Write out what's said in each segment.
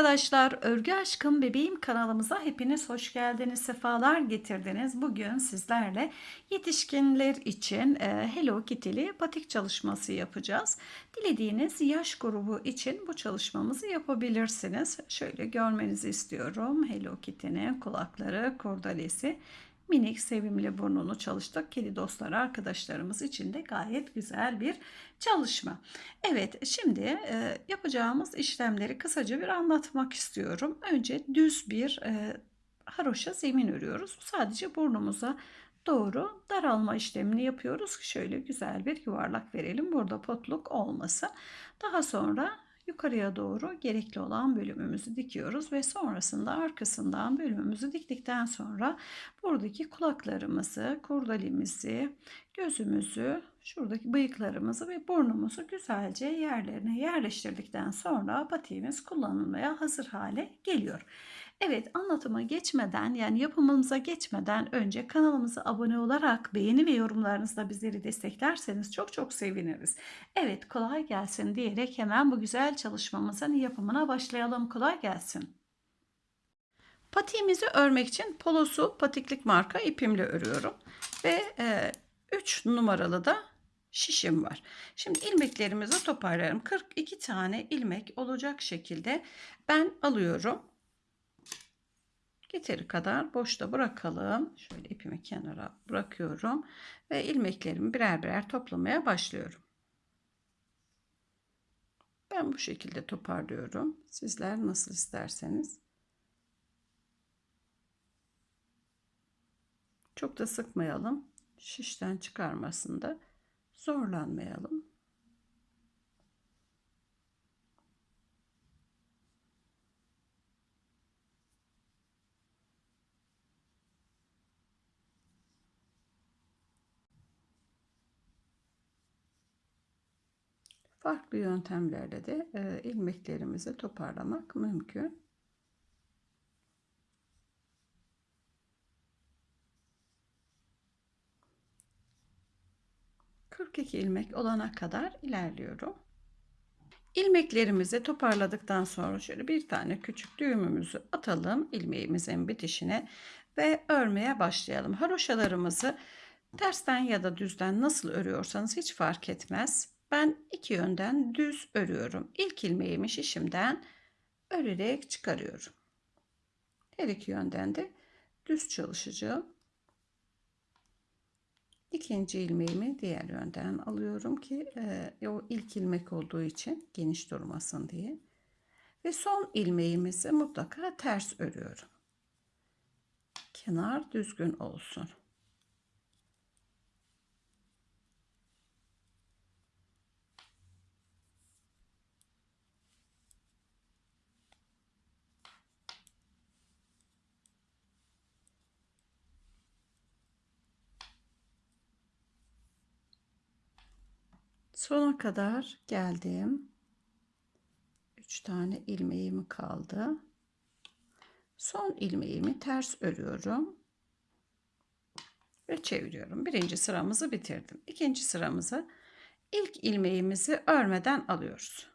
arkadaşlar, Örgü Aşkım Bebeğim kanalımıza hepiniz hoş geldiniz, sefalar getirdiniz. Bugün sizlerle yetişkinler için e, Hello Kitty'li batik çalışması yapacağız. Dilediğiniz yaş grubu için bu çalışmamızı yapabilirsiniz. Şöyle görmenizi istiyorum. Hello Kitty'nin kulakları, kurdalesi minik sevimli burnunu çalıştık. Kedi dostları arkadaşlarımız için de gayet güzel bir çalışma. Evet şimdi e, yapacağımız işlemleri kısaca bir anlatmak istiyorum. Önce düz bir e, haroşa zemin örüyoruz. Sadece burnumuza doğru daralma işlemini yapıyoruz şöyle güzel bir yuvarlak verelim. Burada potluk olmasın. Daha sonra yukarıya doğru gerekli olan bölümümüzü dikiyoruz ve sonrasında arkasından bölümümüzü diktikten sonra buradaki kulaklarımızı, kurdalimizi, gözümüzü, şuradaki bıyıklarımızı ve burnumuzu güzelce yerlerine yerleştirdikten sonra patiğimiz kullanılmaya hazır hale geliyor. Evet anlatıma geçmeden yani yapımımıza geçmeden önce kanalımıza abone olarak beğeni ve yorumlarınızla bizleri desteklerseniz çok çok seviniriz. Evet kolay gelsin diyerek hemen bu güzel çalışmamızın yapımına başlayalım. Kolay gelsin. Patiğimizi örmek için polosu patiklik marka ipimle örüyorum. Ve 3 e, numaralı da şişim var. Şimdi ilmeklerimizi toparlarım. 42 tane ilmek olacak şekilde ben alıyorum. Yeteri kadar boşta bırakalım. Şöyle ipimi kenara bırakıyorum ve ilmeklerimi birer birer toplamaya başlıyorum. Ben bu şekilde toparlıyorum. Sizler nasıl isterseniz. Çok da sıkmayalım. Şişten çıkarmasında zorlanmayalım. Farklı yöntemlerle de e, ilmeklerimizi toparlamak mümkün. ...42 ilmek olana kadar ilerliyorum. İlmeklerimizi toparladıktan sonra şöyle bir tane küçük düğümümüzü atalım ilmeğimizin bitişine ve örmeye başlayalım. Haroşalarımızı tersten ya da düzden nasıl örüyorsanız hiç fark etmez. Ben iki yönden düz örüyorum. İlk ilmeğimi şişimden örerek çıkarıyorum. Her iki yönden de düz çalışacağım. İkinci ilmeğimi diğer yönden alıyorum ki e, o ilk ilmek olduğu için geniş durmasın diye. Ve son ilmeğimizi mutlaka ters örüyorum. Kenar düzgün olsun. Sona kadar geldim. 3 tane ilmeğim kaldı. Son ilmeğimi ters örüyorum. Ve çeviriyorum. Birinci sıramızı bitirdim. İkinci sıramızı ilk ilmeğimizi örmeden alıyoruz.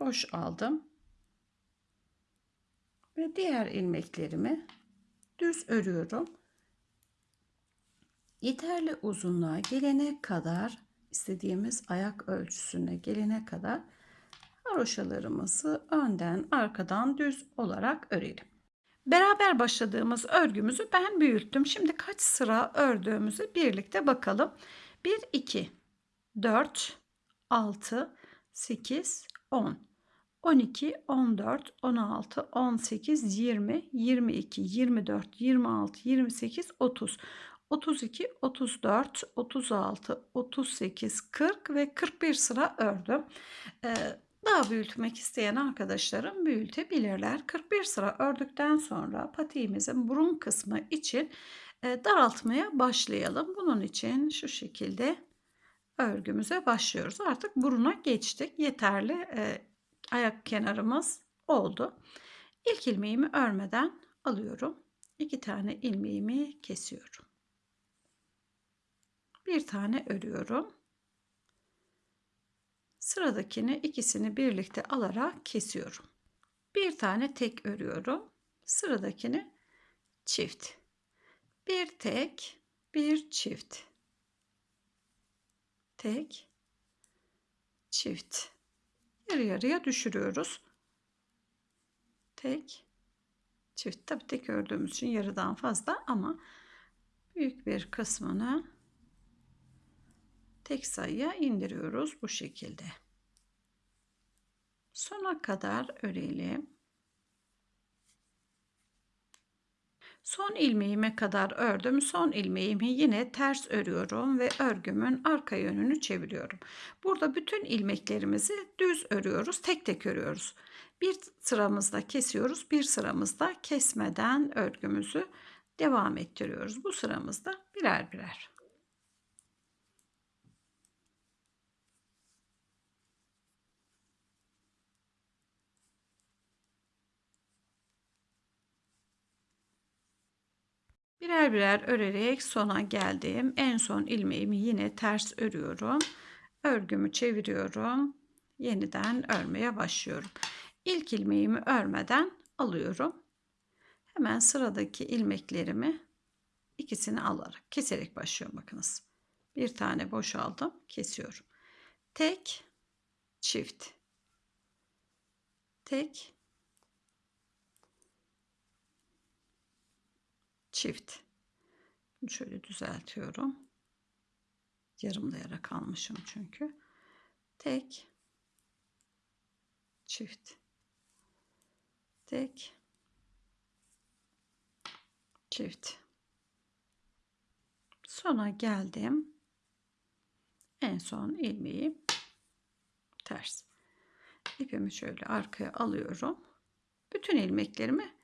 Boş aldım. Ve diğer ilmeklerimi düz örüyorum yeterli uzunluğa gelene kadar istediğimiz ayak ölçüsüne gelene kadar haroşalarımızı önden arkadan düz olarak örelim. Beraber başladığımız örgümüzü ben büyüttüm. Şimdi kaç sıra ördüğümüzü birlikte bakalım. 1, 2, 4, 6, 8, 10, 12, 14, 16, 18, 20, 22, 24, 26, 28, 30. 32, 34, 36, 38, 40 ve 41 sıra ördüm. Ee, daha büyütmek isteyen arkadaşlarım büyütebilirler. 41 sıra ördükten sonra patiğimizin burun kısmı için e, daraltmaya başlayalım. Bunun için şu şekilde örgümüze başlıyoruz. Artık buruna geçtik. Yeterli e, ayak kenarımız oldu. İlk ilmeğimi örmeden alıyorum. İki tane ilmeğimi kesiyorum bir tane örüyorum. Sıradakini ikisini birlikte alarak kesiyorum. Bir tane tek örüyorum. Sıradakini çift. Bir tek, bir çift. Tek, çift. Yarı yarıya düşürüyoruz. Tek, çift. Tabii tek ördüğümüz için yarıdan fazla ama büyük bir kısmını tek sayıya indiriyoruz bu şekilde. Sona kadar örelim. Son ilmeğime kadar ördüm. Son ilmeğimi yine ters örüyorum ve örgümün arka yönünü çeviriyorum. Burada bütün ilmeklerimizi düz örüyoruz. Tek tek örüyoruz. Bir sıramızda kesiyoruz. Bir sıramızda kesmeden örgümüzü devam ettiriyoruz. Bu sıramızda birer birer. Birer birer örerek sona geldim. En son ilmeğimi yine ters örüyorum. Örgümü çeviriyorum. Yeniden örmeye başlıyorum. İlk ilmeğimi örmeden alıyorum. Hemen sıradaki ilmeklerimi ikisini alarak keserek başlıyorum bakınız. Bir tane boşaldım, kesiyorum. Tek, çift. Tek, çift. Şöyle düzeltiyorum. Yarımlayarak almışım çünkü. Tek, çift. Tek, çift. Sona geldim. En son ilmeği ters. İpimi şöyle arkaya alıyorum. Bütün ilmeklerimi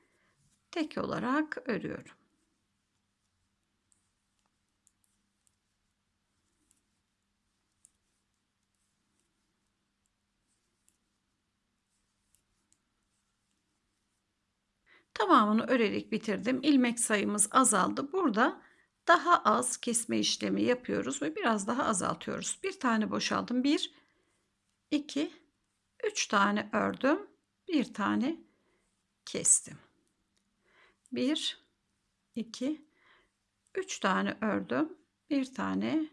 tek olarak örüyorum. Tamamını örerek bitirdim. İlmek sayımız azaldı. Burada daha az kesme işlemi yapıyoruz ve biraz daha azaltıyoruz. Bir tane boşaldım. Bir, iki, üç tane ördüm. Bir tane kestim. Bir, iki, üç tane ördüm. Bir tane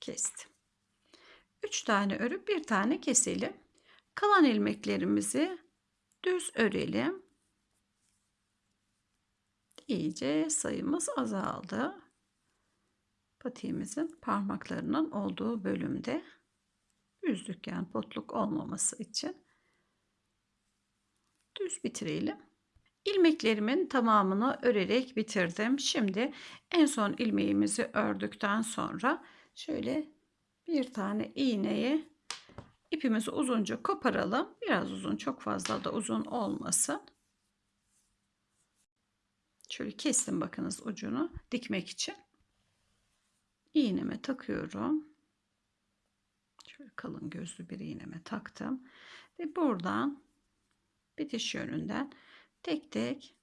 kestim. Üç tane örüp bir tane keselim. Kalan ilmeklerimizi düz örelim iyice sayımız azaldı. Patiğimizin parmaklarının olduğu bölümde düzlük yani potluk olmaması için düz bitirelim. İlmeklerimin tamamını örerek bitirdim. Şimdi en son ilmeğimizi ördükten sonra şöyle bir tane iğneyi ipimizi uzunca koparalım. Biraz uzun, çok fazla da uzun olmasın. Şöyle kestim bakınız ucunu dikmek için. İğneme takıyorum. Şöyle kalın gözlü bir iğneme taktım. Ve buradan bitiş yönünden tek tek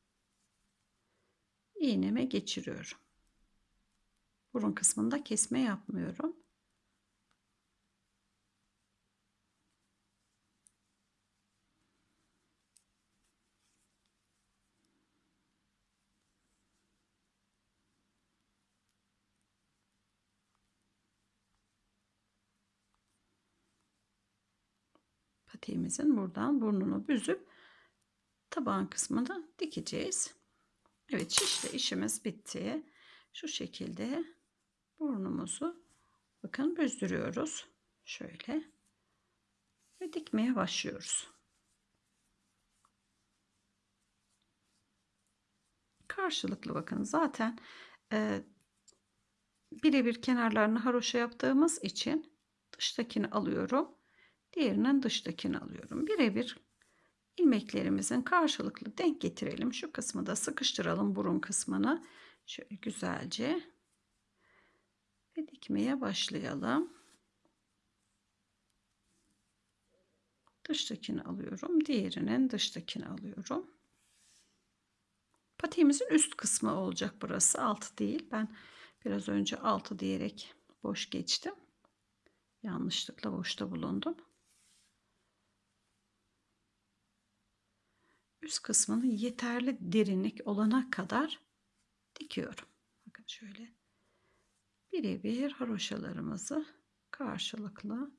iğneme geçiriyorum. Burun kısmında kesme yapmıyorum. Patiğimizin buradan burnunu büzüp taban kısmını dikeceğiz. Evet şişle işimiz bitti. Şu şekilde burnumuzu bakın büzdürüyoruz. Şöyle ve dikmeye başlıyoruz. Karşılıklı bakın zaten e, birebir kenarlarını haroşa yaptığımız için dıştakini alıyorum. Diğerinin dıştakini alıyorum. Birebir ilmeklerimizin karşılıklı denk getirelim. Şu kısmı da sıkıştıralım burun kısmını. Şöyle güzelce ve dikmeye başlayalım. Dıştakini alıyorum. Diğerinin dıştakini alıyorum. Patiğimizin üst kısmı olacak burası. Altı değil. Ben biraz önce altı diyerek boş geçtim. Yanlışlıkla boşta bulundum. Üst kısmını yeterli derinlik olana kadar dikiyorum. Bakın şöyle birebir haroşalarımızı karşılıklı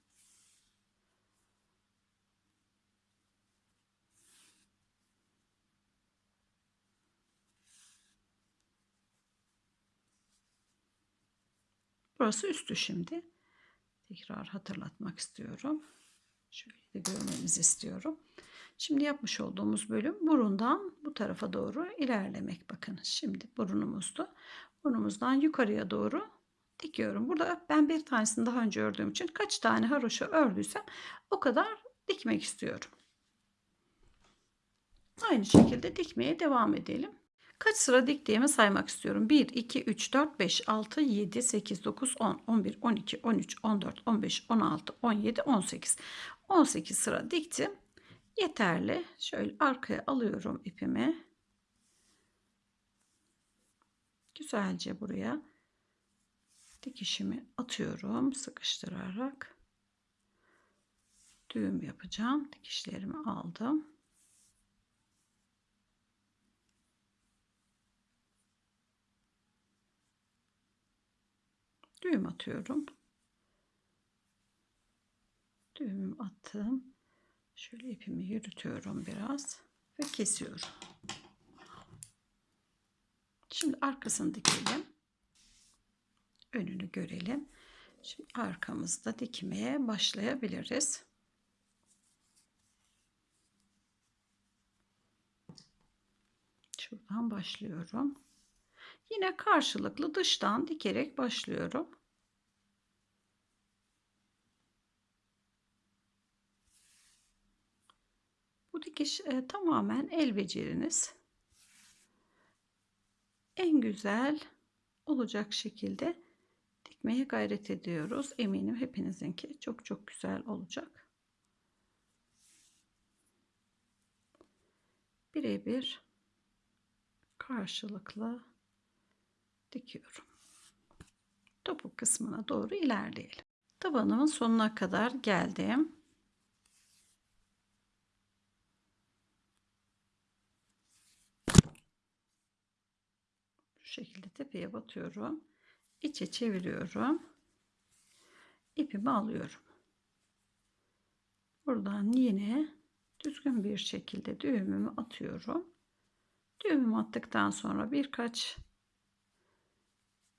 Burası üstü şimdi. Tekrar hatırlatmak istiyorum. Şöyle de görmenizi istiyorum. Şimdi yapmış olduğumuz bölüm burundan bu tarafa doğru ilerlemek. Bakın şimdi burnumuzdu. Burnumuzdan yukarıya doğru dikiyorum. Burada ben bir tanesini daha önce ördüğüm için kaç tane haroşa ördüysem o kadar dikmek istiyorum. Aynı şekilde dikmeye devam edelim. Kaç sıra diktiğimi saymak istiyorum. 1, 2, 3, 4, 5, 6, 7, 8, 9, 10, 11, 12, 13, 14, 15, 16, 17, 18. 18 sıra diktim. Yeterli. Şöyle arkaya alıyorum ipimi. Güzelce buraya dikişimi atıyorum sıkıştırarak. Düğüm yapacağım. Dikişlerimi aldım. düğüm atıyorum. Düğümüm attım. Şöyle ipimi yürütüyorum biraz ve kesiyorum. Şimdi arkasını dikelim. Önünü görelim. Şimdi arkamızda dikmeye başlayabiliriz. Şuradan başlıyorum. Yine karşılıklı dıştan dikerek başlıyorum. Dikiş e, tamamen el beceriniz. En güzel olacak şekilde dikmeye gayret ediyoruz. Eminim hepinizinki çok çok güzel olacak. Birebir karşılıklı dikiyorum. Topuk kısmına doğru ilerleyelim. Tabanımın sonuna kadar geldim. Şekilde tepeye batıyorum. İçe çeviriyorum. İpimi alıyorum. Buradan yine düzgün bir şekilde düğümümü atıyorum. Düğümümü attıktan sonra birkaç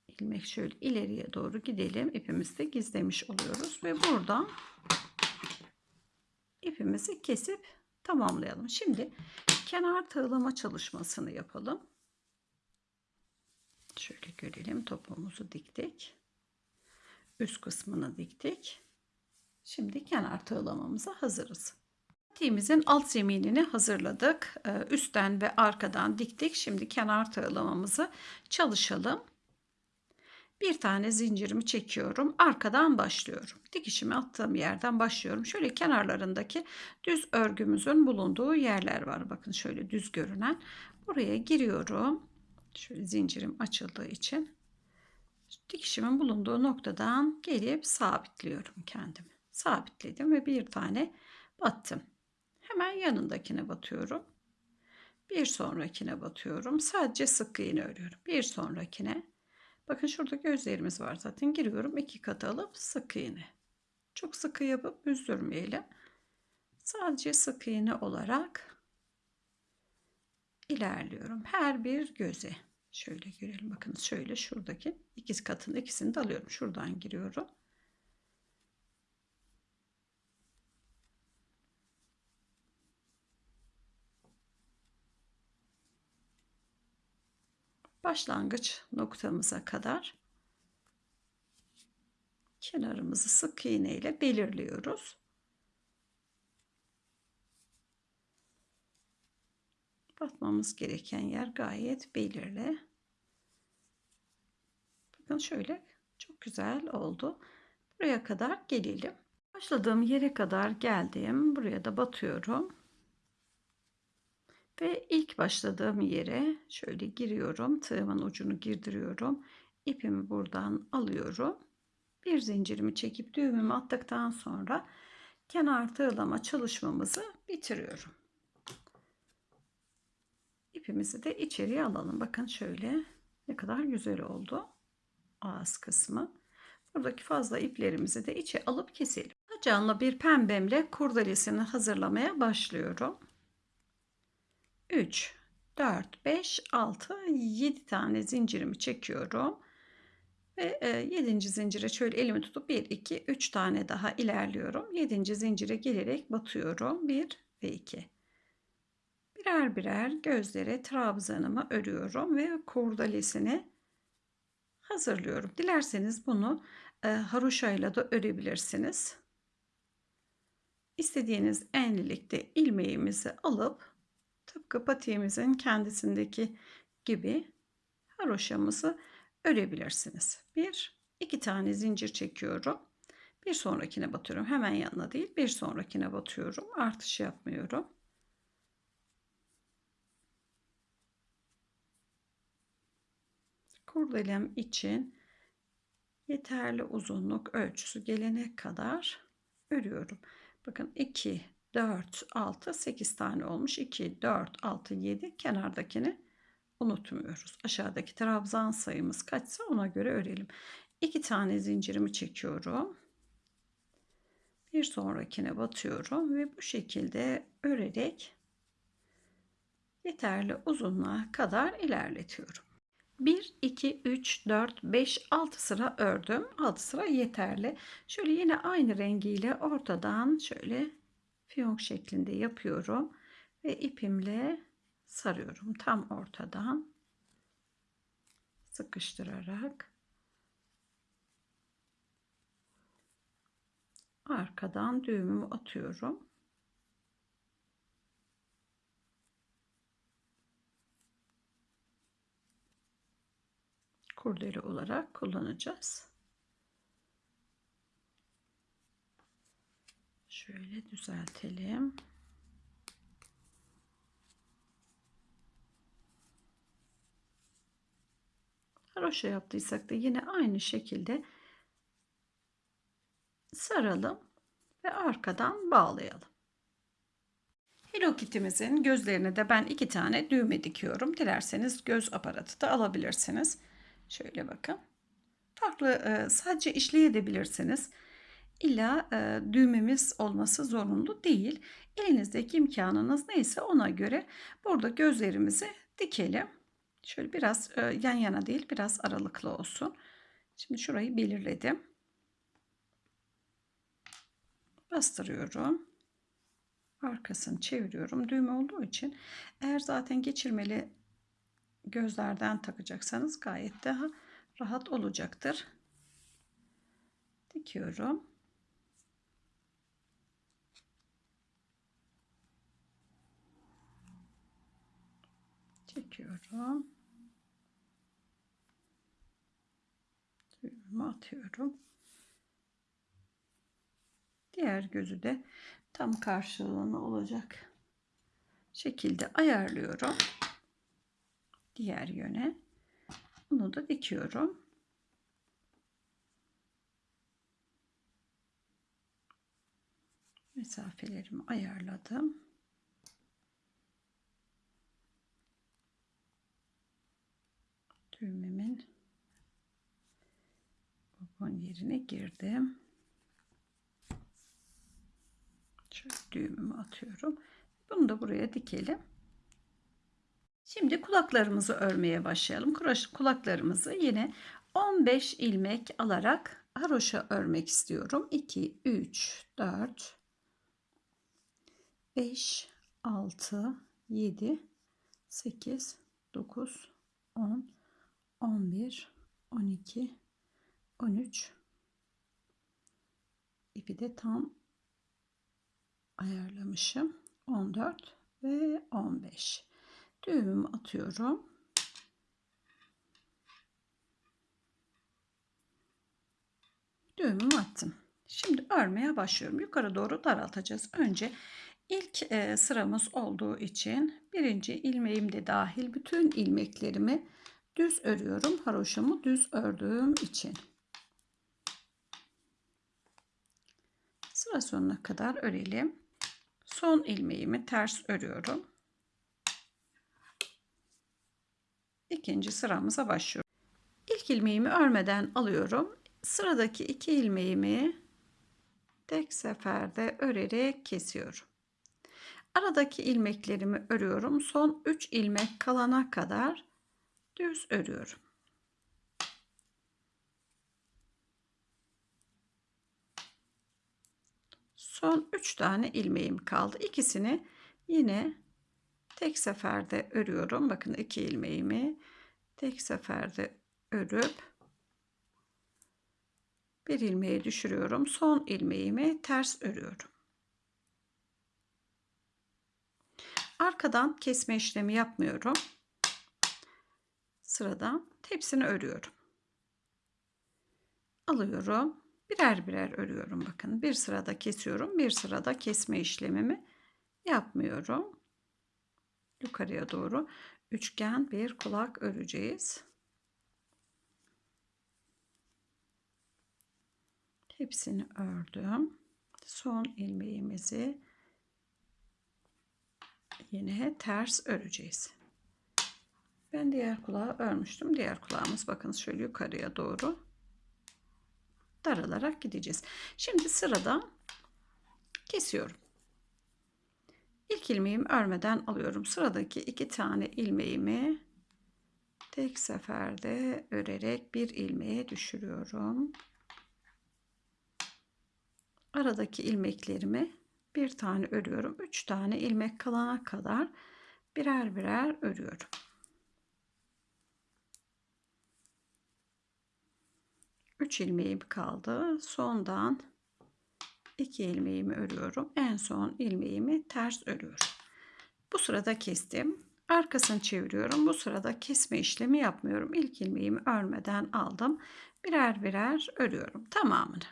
ilmek şöyle ileriye doğru gidelim. İpimizi de gizlemiş oluyoruz ve buradan ipimizi kesip tamamlayalım. Şimdi kenar tığlama çalışmasını yapalım. Şöyle görelim. Topumuzu diktik. Üst kısmını diktik. Şimdi kenar tığlamamıza hazırız. Patiğimizin alt zeminini hazırladık. Ee, üstten ve arkadan diktik. Şimdi kenar tığlamamızı çalışalım. Bir tane zincirimi çekiyorum. Arkadan başlıyorum. Dikişimi attığım yerden başlıyorum. Şöyle kenarlarındaki düz örgümüzün bulunduğu yerler var. Bakın şöyle düz görünen. Buraya giriyorum. Şöyle zincirim açıldığı için. Dikişimin bulunduğu noktadan gelip sabitliyorum kendimi. Sabitledim ve bir tane battım. Hemen yanındakine batıyorum. Bir sonrakine batıyorum. Sadece sık iğne örüyorum. Bir sonrakine Bakın şurada gözlerimiz var zaten. Giriyorum iki kat alıp sık iğne. Çok sıkı yapıp üzdürmeyelim. Sadece sık iğne olarak ilerliyorum. Her bir göze. Şöyle görelim. Bakın şöyle şuradaki ikiz katın ikisini de alıyorum. Şuradan giriyorum. başlangıç noktamıza kadar kenarımızı sık iğne ile belirliyoruz. Batmamız gereken yer gayet belirli. Bakın şöyle çok güzel oldu. Buraya kadar gelelim. Başladığım yere kadar geldim. Buraya da batıyorum. Ve ilk başladığım yere şöyle giriyorum. Tığımın ucunu girdiriyorum. İpimi buradan alıyorum. bir zincirimi çekip düğümümü attıktan sonra kenar tığlama çalışmamızı bitiriyorum. İpimizi de içeriye alalım. Bakın şöyle ne kadar güzel oldu ağız kısmı. Buradaki fazla iplerimizi de içe alıp keselim. Canlı bir pembemle kurdelesini hazırlamaya başlıyorum. 3, 4, 5, 6, 7 tane zincirimi çekiyorum. Ve 7. E, zincire şöyle elimi tutup 1, 2, 3 tane daha ilerliyorum. 7. zincire gelerek batıyorum. 1 ve 2. Birer birer gözlere trabzanımı örüyorum ve kurdalesini hazırlıyorum. Dilerseniz bunu e, haroşayla da örebilirsiniz. İstediğiniz enlilikte ilmeğimizi alıp tıpkı patiğimizin kendisindeki gibi haroşamızı örebilirsiniz. Bir, iki tane zincir çekiyorum. Bir sonrakine batıyorum. Hemen yanına değil, bir sonrakine batıyorum. Artış yapmıyorum. Kurdelem için yeterli uzunluk ölçüsü gelene kadar örüyorum. Bakın 2, 4, 6, 8 tane olmuş. 2, 4, 6, 7 kenardakini unutmuyoruz. Aşağıdaki trabzan sayımız kaçsa ona göre örelim. 2 tane zincirimi çekiyorum. Bir sonrakine batıyorum ve bu şekilde örerek yeterli uzunluğa kadar ilerletiyorum. 1, 2, 3, 4, 5, 6 sıra ördüm. 6 sıra yeterli. Şöyle yine aynı rengiyle ortadan şöyle fiyonk şeklinde yapıyorum. Ve ipimle sarıyorum. Tam ortadan sıkıştırarak arkadan düğümümü atıyorum. Kurdele olarak kullanacağız. Şöyle düzeltelim. Haroşa yaptıysak da yine aynı şekilde saralım ve arkadan bağlayalım. Hello Kitty'mizin gözlerine de ben iki tane düğme dikiyorum. Dilerseniz göz aparatı da alabilirsiniz. Şöyle bakın. Farklı e, sadece işleyebilirsiniz. İlla e, düğmemiz olması zorunlu değil. Elinizdeki imkanınız neyse ona göre burada gözlerimizi dikelim. Şöyle biraz e, yan yana değil biraz aralıklı olsun. Şimdi şurayı belirledim. Bastırıyorum. Arkasını çeviriyorum. Düğme olduğu için eğer zaten geçirmeli gözlerden takacaksanız gayet daha rahat olacaktır. Dikiyorum. Çekiyorum. Düğümü atıyorum. Diğer gözü de tam karşılığını olacak şekilde ayarlıyorum diğer yöne. Bunu da dikiyorum. Mesafelerimi ayarladım. Düğmemin babon yerine girdim. Şöyle düğümümü atıyorum. Bunu da buraya dikelim. Şimdi kulaklarımızı örmeye başlayalım. Kulaklarımızı yine 15 ilmek alarak haroşa örmek istiyorum. 2, 3, 4, 5, 6, 7, 8, 9, 10, 11, 12, 13 ipi de tam ayarlamışım. 14 ve 15 düğümümü atıyorum. Düğümümü attım. Şimdi örmeye başlıyorum. Yukarı doğru daraltacağız. Önce ilk e, sıramız olduğu için birinci ilmeğim de dahil bütün ilmeklerimi düz örüyorum. Haroşamı düz ördüğüm için. sıra sonuna kadar örelim. Son ilmeğimi ters örüyorum. İkinci sıramıza başlıyorum. İlk ilmeğimi örmeden alıyorum. Sıradaki iki ilmeğimi tek seferde örerek kesiyorum. Aradaki ilmeklerimi örüyorum. Son 3 ilmek kalana kadar düz örüyorum. Son 3 tane ilmeğim kaldı. İkisini yine tek seferde örüyorum. Bakın iki ilmeğimi tek seferde örüp bir ilmeği düşürüyorum. Son ilmeğimi ters örüyorum. Arkadan kesme işlemi yapmıyorum. Sıradan hepsini örüyorum. Alıyorum. Birer birer örüyorum bakın. Bir sırada kesiyorum. Bir sırada kesme işlemimi yapmıyorum. Yukarıya doğru üçgen bir kulak öreceğiz. Hepsini ördüm. Son ilmeğimizi yine ters öreceğiz. Ben diğer kulağı örmüştüm. Diğer kulağımız bakın şöyle yukarıya doğru daralarak gideceğiz. Şimdi sırada kesiyorum. İlk ilmeğimi örmeden alıyorum. Sıradaki iki tane ilmeğimi tek seferde örerek bir ilmeğe düşürüyorum. Aradaki ilmeklerimi bir tane örüyorum. Üç tane ilmek kalana kadar birer birer örüyorum. Üç ilmeğim kaldı. Sondan iki ilmeğimi örüyorum. En son ilmeğimi ters örüyorum. Bu sırada kestim. Arkasını çeviriyorum. Bu sırada kesme işlemi yapmıyorum. İlk ilmeğimi örmeden aldım. Birer birer örüyorum tamamını.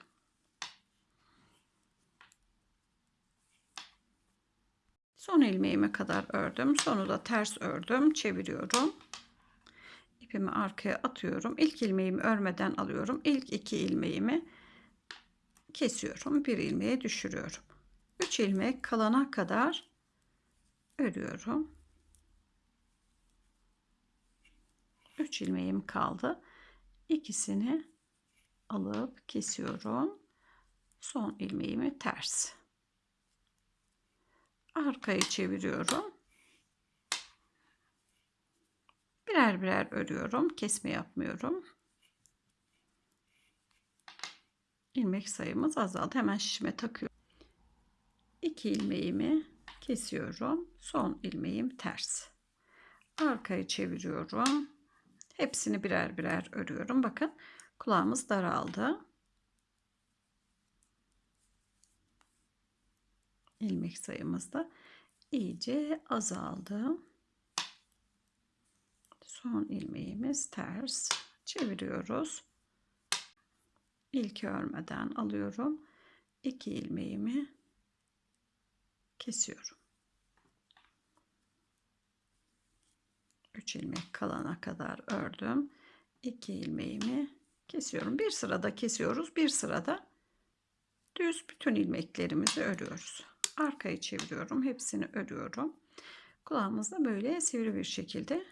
Son ilmeğime kadar ördüm. Sonu da ters ördüm. Çeviriyorum. İpimi arkaya atıyorum. İlk ilmeğimi örmeden alıyorum. İlk iki ilmeğimi kesiyorum. Bir ilmeğe düşürüyorum. Üç ilmek kalana kadar örüyorum. Üç ilmeğim kaldı. İkisini alıp kesiyorum. Son ilmeğimi ters arkayı çeviriyorum. Birer birer örüyorum. Kesme yapmıyorum. İlmek sayımız azaldı. Hemen şişime takıyorum. 2 ilmeğimi kesiyorum. Son ilmeğim ters. Arkayı çeviriyorum. Hepsini birer birer örüyorum. Bakın kulağımız daraldı. ilmek sayımız da iyice azaldı. Son ilmeğimiz ters. Çeviriyoruz. İlk örmeden alıyorum. İki ilmeğimi kesiyorum. 3 ilmek kalana kadar ördüm. 2 ilmeğimi kesiyorum. Bir sırada kesiyoruz. Bir sırada düz bütün ilmeklerimizi örüyoruz arkayı çeviriyorum. Hepsini örüyorum. Kulağımız da böyle sivri bir şekilde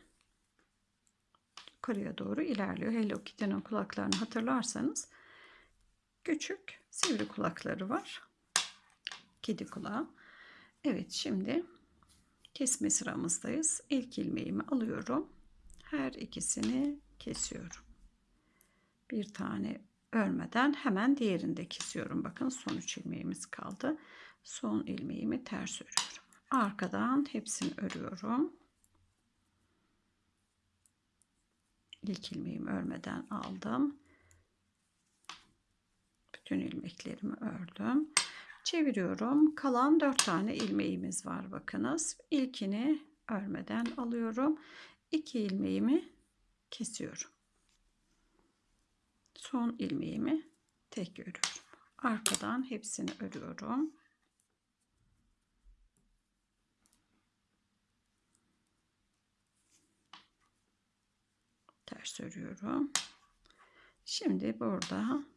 yukarıya doğru ilerliyor. Hello Kitty'nin kulaklarını hatırlarsanız küçük sivri kulakları var. Kedi kulağı. Evet şimdi kesme sıramızdayız. İlk ilmeğimi alıyorum. Her ikisini kesiyorum. Bir tane örmeden hemen diğerini de kesiyorum. Bakın son üç ilmeğimiz kaldı son ilmeğimi ters örüyorum. Arkadan hepsini örüyorum. İlk ilmeğimi örmeden aldım. Bütün ilmeklerimi ördüm. Çeviriyorum. Kalan 4 tane ilmeğimiz var bakınız. İlkini örmeden alıyorum. 2 ilmeğimi kesiyorum. Son ilmeğimi tek örüyorum. Arkadan hepsini örüyorum. ters örüyorum. Şimdi burada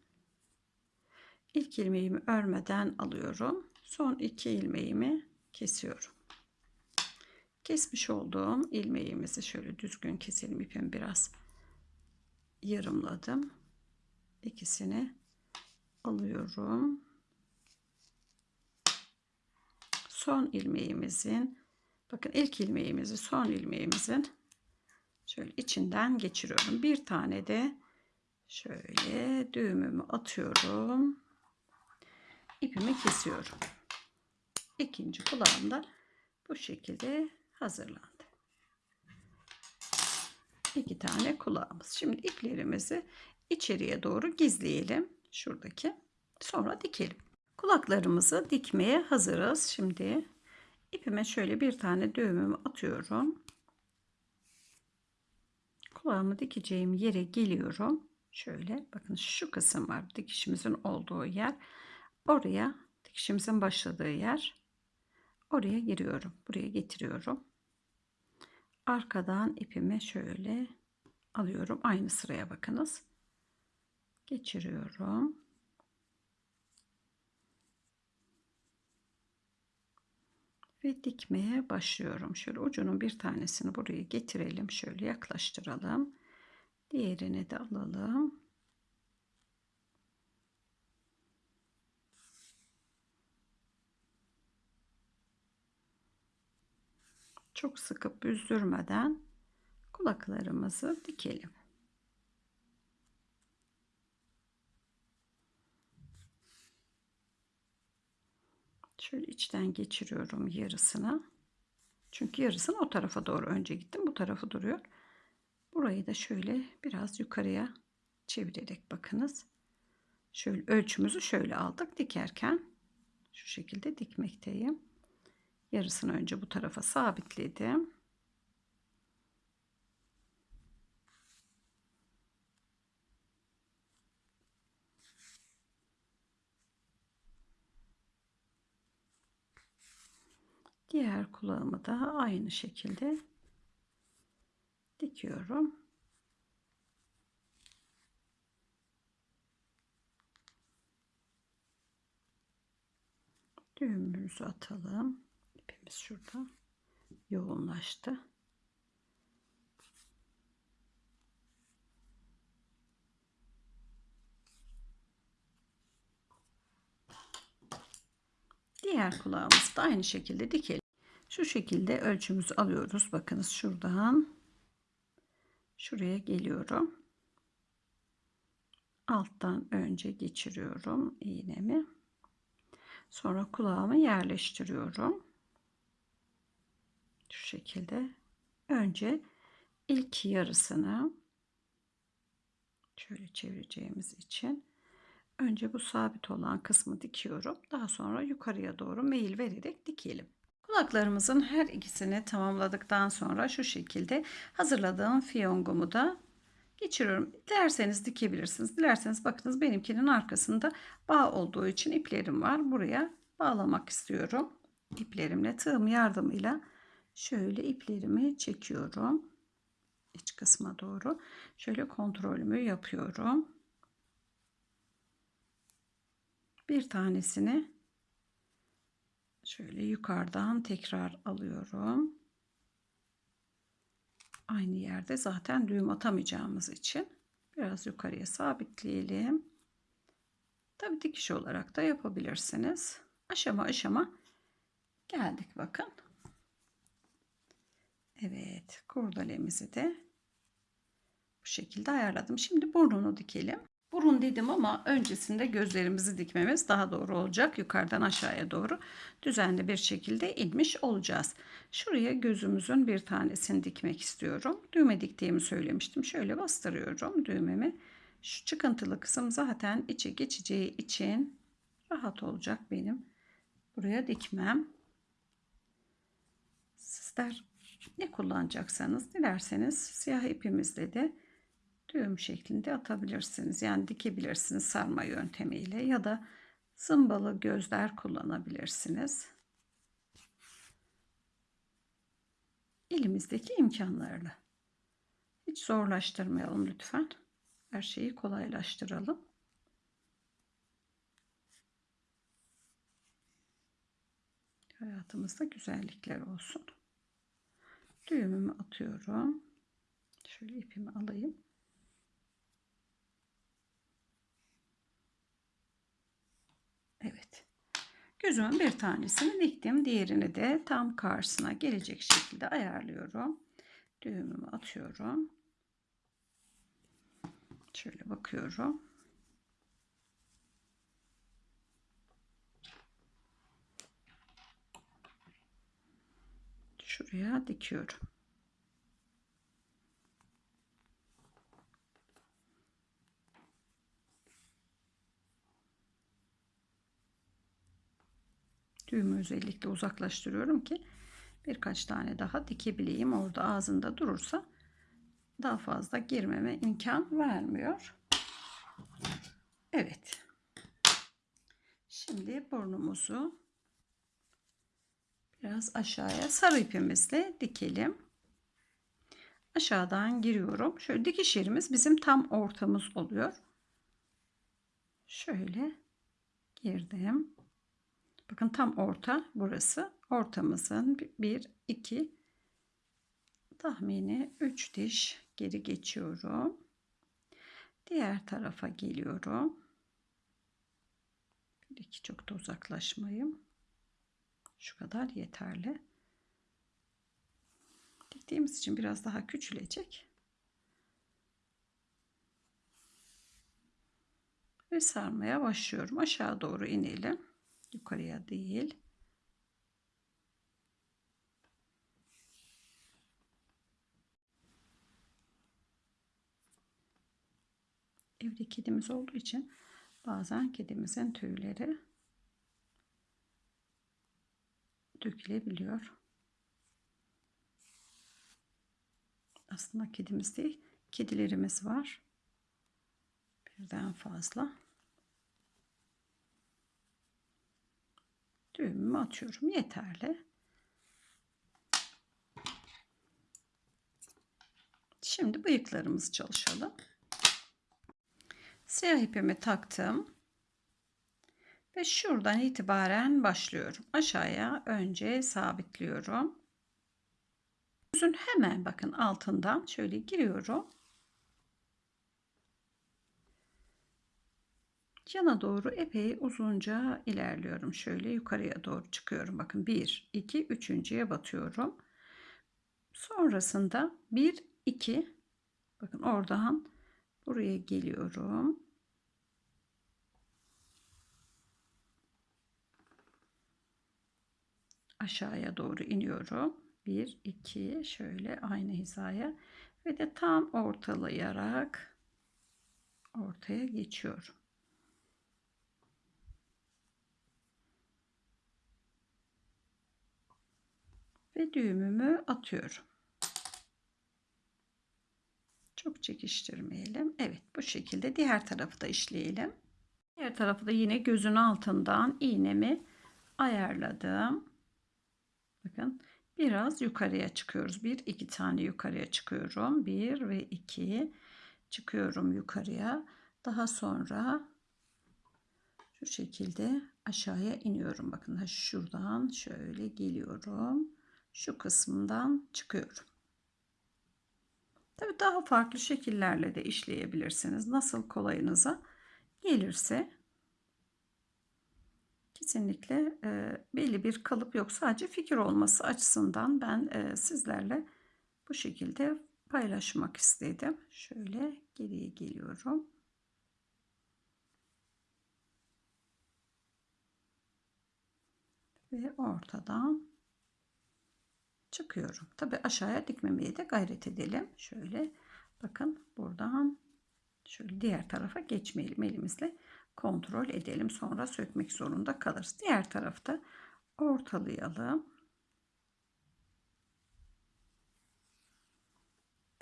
ilk ilmeğimi örmeden alıyorum. Son iki ilmeğimi kesiyorum. Kesmiş olduğum ilmeğimizi şöyle düzgün keselim. ipimi biraz yarımladım. İkisini alıyorum. Son ilmeğimizin bakın ilk ilmeğimizi son ilmeğimizin şöyle içinden geçiriyorum. Bir tane de şöyle düğümümü atıyorum. İpimi kesiyorum. İkinci kulağım da bu şekilde hazırlandı. İki tane kulağımız. Şimdi iplerimizi içeriye doğru gizleyelim. Şuradaki. Sonra dikelim. Kulaklarımızı dikmeye hazırız. Şimdi ipime şöyle bir tane düğümümü atıyorum. Kulağımı dikeceğim yere geliyorum. Şöyle bakın şu kısım var dikişimizin olduğu yer. Oraya dikişimizin başladığı yer. Oraya giriyorum. Buraya getiriyorum. Arkadan ipimi şöyle alıyorum. Aynı sıraya bakınız. Geçiriyorum. Ve dikmeye başlıyorum. Şöyle ucunun bir tanesini buraya getirelim. Şöyle yaklaştıralım. Diğerini de alalım. Çok sıkıp büzdürmeden kulaklarımızı dikelim. Şöyle içten geçiriyorum yarısını. Çünkü yarısını o tarafa doğru önce gittim. Bu tarafı duruyor. Burayı da şöyle biraz yukarıya çevirerek bakınız. Şöyle ölçümüzü şöyle aldık. Dikerken şu şekilde dikmekteyim. Yarısını önce bu tarafa sabitledim. Diğer kulağımı da aynı şekilde dikiyorum. Düğümümüzü atalım. İpimiz şurada yoğunlaştı. Diğer kulağımızı da aynı şekilde dikelim. Şu şekilde ölçümüzü alıyoruz. Bakınız şuradan şuraya geliyorum. Alttan önce geçiriyorum iğnemi. Sonra kulağımı yerleştiriyorum. Şu şekilde. Önce ilk yarısını şöyle çevireceğimiz için önce bu sabit olan kısmı dikiyorum. Daha sonra yukarıya doğru meyil vererek dikelim. Kulaklarımızın her ikisini tamamladıktan sonra şu şekilde hazırladığım fiyongumu da geçiriyorum. Dilerseniz dikebilirsiniz. Dilerseniz bakınız benimkinin arkasında bağ olduğu için iplerim var. Buraya bağlamak istiyorum. İplerimle tığım yardımıyla şöyle iplerimi çekiyorum. iç kısma doğru. Şöyle kontrolümü yapıyorum. Bir tanesini şöyle yukarıdan tekrar alıyorum. Aynı yerde zaten düğüm atamayacağımız için biraz yukarıya sabitleyelim. Tabii dikiş olarak da yapabilirsiniz. Aşama aşama geldik bakın. Evet kurdalemizi de bu şekilde ayarladım. Şimdi burnunu dikelim. Burun dedim ama öncesinde gözlerimizi dikmemiz daha doğru olacak. Yukarıdan aşağıya doğru düzenli bir şekilde inmiş olacağız. Şuraya gözümüzün bir tanesini dikmek istiyorum. Düğme diktiğimi söylemiştim. Şöyle bastırıyorum düğmemi. Şu çıkıntılı kısım zaten içe geçeceği için rahat olacak benim. Buraya dikmem. Sizler ne kullanacaksanız dilerseniz siyah ipimizle de düğüm şeklinde atabilirsiniz. Yani dikebilirsiniz sarma yöntemiyle ya da zımbalı gözler kullanabilirsiniz. Elimizdeki imkanlarla. Hiç zorlaştırmayalım lütfen. Her şeyi kolaylaştıralım. Hayatımızda güzellikler olsun. Düğümümü atıyorum. Şöyle ipimi alayım. Evet. Gözümün bir tanesini diktim. Diğerini de tam karşısına gelecek şekilde ayarlıyorum. Düğümümü atıyorum. Şöyle bakıyorum. Şuraya dikiyorum. Düğümü özellikle uzaklaştırıyorum ki birkaç tane daha dikebileyim. Orada ağzında durursa daha fazla girmeme imkan vermiyor. Evet. Şimdi burnumuzu biraz aşağıya sarı ipimizle dikelim. Aşağıdan giriyorum. Şöyle dikiş yerimiz bizim tam ortamız oluyor. Şöyle girdim. Bakın tam orta burası. Ortamızın bir, iki, tahmini üç diş geri geçiyorum. Diğer tarafa geliyorum. Bir iki çok da uzaklaşmayayım. Şu kadar yeterli. Diktiğimiz için biraz daha küçülecek. Ve sarmaya başlıyorum. Aşağı doğru inelim. Yukarıya değil. Evde kedimiz olduğu için bazen kedimizin tüyleri dökülebiliyor. Aslında kedimiz değil, kedilerimiz var. Birden fazla. Düğümümü atıyorum. Yeterli. Şimdi bıyıklarımızı çalışalım. Siyah ipimi taktım. Ve şuradan itibaren başlıyorum. Aşağıya önce sabitliyorum. Yüzün hemen bakın altından şöyle giriyorum. Yana doğru epey uzunca ilerliyorum. Şöyle yukarıya doğru çıkıyorum. Bakın 1, 2, 3.ye batıyorum. Sonrasında 1, 2 bakın oradan buraya geliyorum. Aşağıya doğru iniyorum. 1, 2 şöyle aynı hizaya ve de tam ortalayarak ortaya geçiyorum. ve düğümümü atıyorum. Çok çekiştirmeyelim. Evet bu şekilde diğer tarafı da işleyelim. Diğer tarafı da yine gözün altından iğnemi ayarladım. Bakın biraz yukarıya çıkıyoruz. Bir iki tane yukarıya çıkıyorum. Bir ve iki çıkıyorum yukarıya. Daha sonra şu şekilde aşağıya iniyorum. Bakın şuradan şöyle geliyorum şu kısmından çıkıyorum. Tabii daha farklı şekillerle de işleyebilirsiniz. Nasıl kolayınıza gelirse kesinlikle e, belli bir kalıp yok. Sadece fikir olması açısından ben e, sizlerle bu şekilde paylaşmak istedim. Şöyle geriye geliyorum. Ve ortadan çıkıyorum. Tabi aşağıya dikmemeye de gayret edelim. Şöyle bakın buradan şöyle diğer tarafa geçmeyelim elimizle kontrol edelim. Sonra sökmek zorunda kalırız. Diğer tarafta ortalayalım.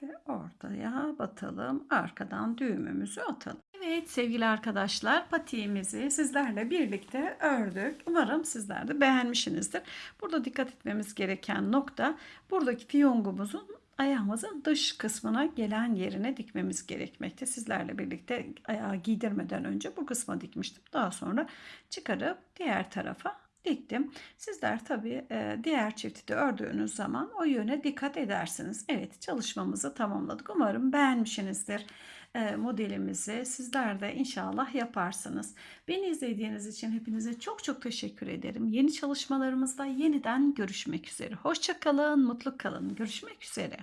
Ve ortaya batalım. Arkadan düğümümüzü atalım. Evet sevgili arkadaşlar patiğimizi sizlerle birlikte ördük. Umarım sizler de beğenmişsinizdir. Burada dikkat etmemiz gereken nokta buradaki fiyongumuzun ayağımızın dış kısmına gelen yerine dikmemiz gerekmekte. Sizlerle birlikte ayağı giydirmeden önce bu kısma dikmiştim. Daha sonra çıkarıp diğer tarafa diktim. Sizler tabii e, diğer çifti de ördüğünüz zaman o yöne dikkat edersiniz. Evet çalışmamızı tamamladık. Umarım beğenmişsinizdir modelimizi. Sizler de inşallah yaparsınız. Beni izlediğiniz için hepinize çok çok teşekkür ederim. Yeni çalışmalarımızda yeniden görüşmek üzere. Hoşça kalın, mutlu kalın. Görüşmek üzere.